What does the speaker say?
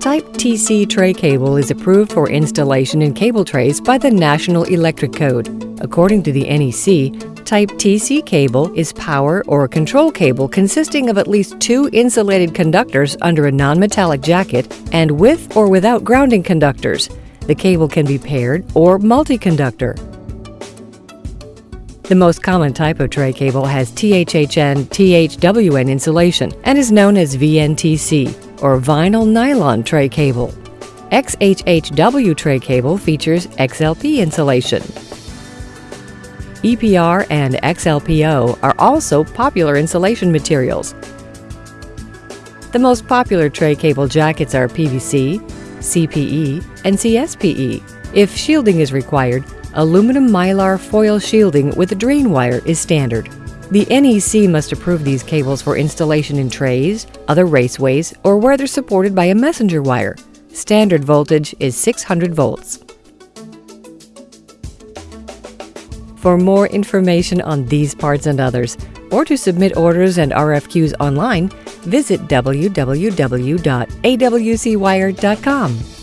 Type TC tray cable is approved for installation in cable trays by the National Electric Code. According to the NEC, Type TC cable is power or control cable consisting of at least two insulated conductors under a non-metallic jacket and with or without grounding conductors. The cable can be paired or multi-conductor. The most common type of tray cable has THHN THWN insulation and is known as VNTC or vinyl nylon tray cable. XHHW tray cable features XLP insulation. EPR and XLPO are also popular insulation materials. The most popular tray cable jackets are PVC, CPE, and CSPE. If shielding is required, aluminum mylar foil shielding with a drain wire is standard. The NEC must approve these cables for installation in trays, other raceways, or where they're supported by a messenger wire. Standard voltage is 600 volts. For more information on these parts and others, or to submit orders and RFQs online, visit www.awcwire.com.